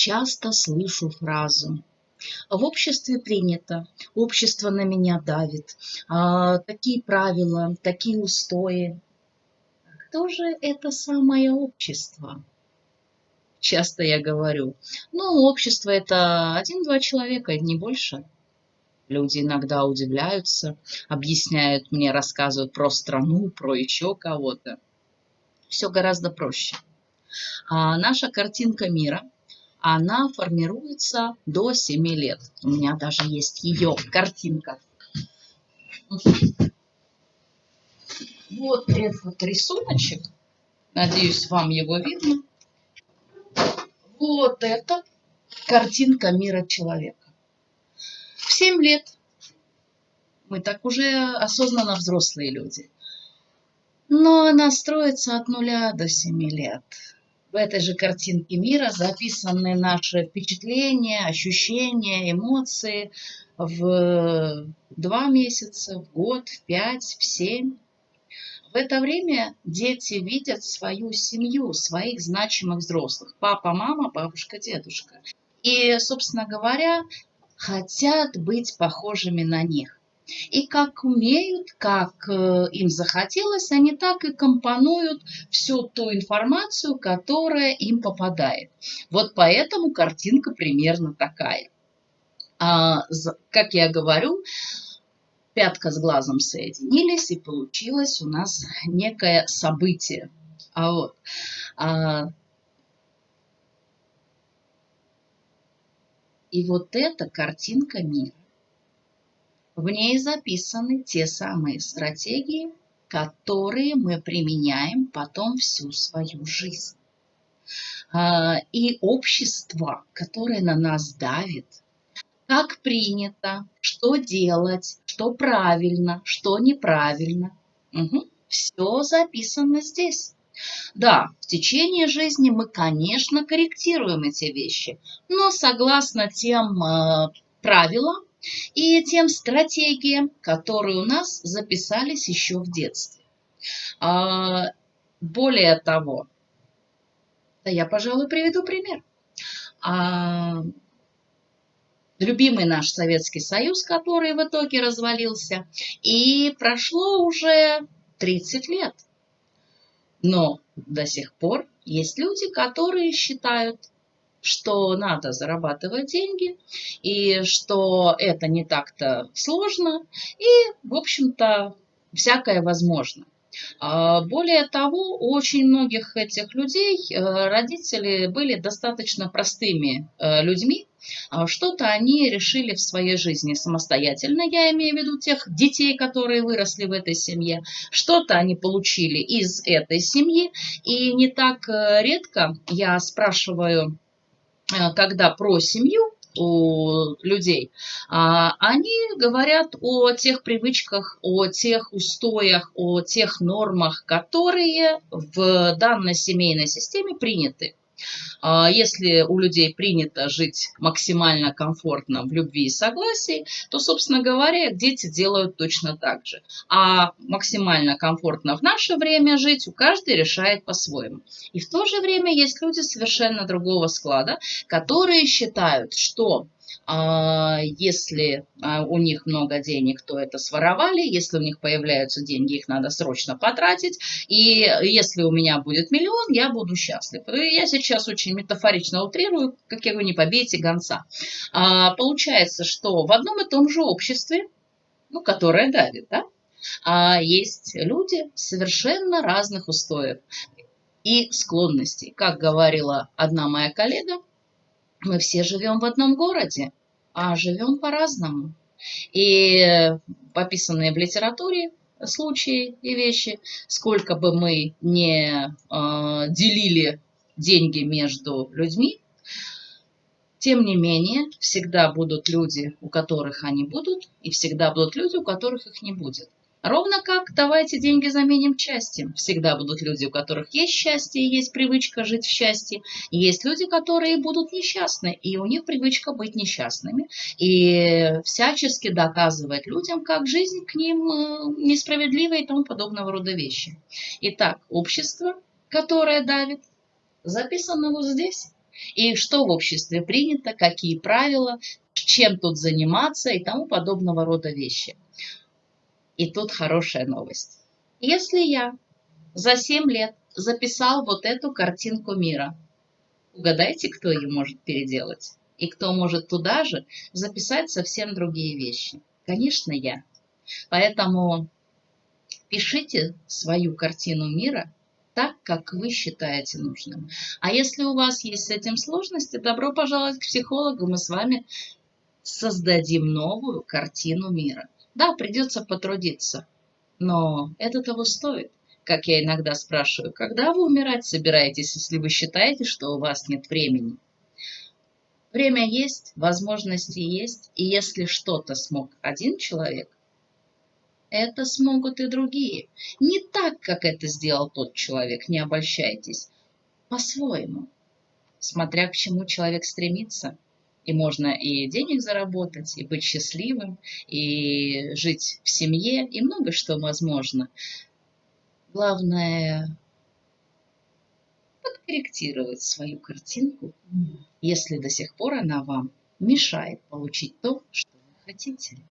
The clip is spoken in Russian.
часто слышу фразу в обществе принято, общество на меня давит, а, такие правила, такие устои. Кто же это самое общество? Часто я говорю, ну, общество это один-два человека, не больше. Люди иногда удивляются, объясняют мне, рассказывают про страну, про еще кого-то. Все гораздо проще. А наша картинка мира – она формируется до 7 лет. У меня даже есть ее картинка. Вот этот рисуночек. Надеюсь, вам его видно. Вот это картинка мира человека. В 7 лет мы так уже осознанно взрослые люди. Но она строится от нуля до 7 лет в этой же картинке мира записаны наши впечатления, ощущения, эмоции в два месяца, в год, в пять, в семь. В это время дети видят свою семью, своих значимых взрослых. Папа, мама, бабушка, дедушка. И, собственно говоря, хотят быть похожими на них. И как умеют, как э, им захотелось, они так и компонуют всю ту информацию, которая им попадает. Вот поэтому картинка примерно такая. А, как я говорю, пятка с глазом соединились, и получилось у нас некое событие. А вот, а, и вот эта картинка мира. В ней записаны те самые стратегии, которые мы применяем потом всю свою жизнь. А, и общество, которое на нас давит, как принято, что делать, что правильно, что неправильно. Угу. Все записано здесь. Да, в течение жизни мы, конечно, корректируем эти вещи, но согласно тем э, правилам, и тем стратегиям, которые у нас записались еще в детстве. А, более того, да я, пожалуй, приведу пример. А, любимый наш Советский Союз, который в итоге развалился, и прошло уже 30 лет. Но до сих пор есть люди, которые считают, что надо зарабатывать деньги, и что это не так-то сложно, и, в общем-то, всякое возможно. А, более того, у очень многих этих людей э, родители были достаточно простыми э, людьми. А, что-то они решили в своей жизни самостоятельно, я имею в виду тех детей, которые выросли в этой семье. Что-то они получили из этой семьи. И не так э, редко я спрашиваю когда про семью у людей, а, они говорят о тех привычках, о тех устоях, о тех нормах, которые в данной семейной системе приняты. А, если у людей принято жить максимально комфортно в любви и согласии, то, собственно говоря, дети делают точно так же. А максимально комфортно в наше время жить у каждый решает по-своему. И в то же время есть люди совершенно другого склада, которые считают, что если а, у них много денег, то это своровали. Если у них появляются деньги, их надо срочно потратить. И если у меня будет миллион, я буду счастлив. Я сейчас очень метафорично утрирую, как я говорю, не побейте гонца. А, получается, что в одном и том же обществе, ну, которое давит, да, а есть люди совершенно разных устоев и склонностей. Как говорила одна моя коллега, мы все живем в одном городе, а живем по-разному. И пописанные в литературе случаи и вещи, сколько бы мы не э, делили деньги между людьми, тем не менее, всегда будут люди, у которых они будут, и всегда будут люди, у которых их не будет. Ровно как давайте деньги заменим счастьем. Всегда будут люди, у которых есть счастье, есть привычка жить в счастье. Есть люди, которые будут несчастны, и у них привычка быть несчастными. И всячески доказывать людям, как жизнь к ним э, несправедлива и тому подобного рода вещи. Итак, общество, которое давит, записано вот здесь. И что в обществе принято, какие правила, чем тут заниматься и тому подобного рода вещи. И тут хорошая новость. Если я за 7 лет записал вот эту картинку мира, угадайте, кто ее может переделать? И кто может туда же записать совсем другие вещи? Конечно, я. Поэтому пишите свою картину мира так, как вы считаете нужным. А если у вас есть с этим сложности, добро пожаловать к психологу, мы с вами создадим новую картину мира. Да, придется потрудиться, но это того стоит. Как я иногда спрашиваю, когда вы умирать собираетесь, если вы считаете, что у вас нет времени? Время есть, возможности есть, и если что-то смог один человек, это смогут и другие. Не так, как это сделал тот человек, не обольщайтесь, по-своему, смотря к чему человек стремится. И можно и денег заработать, и быть счастливым, и жить в семье, и много что возможно. Главное подкорректировать свою картинку, если до сих пор она вам мешает получить то, что вы хотите.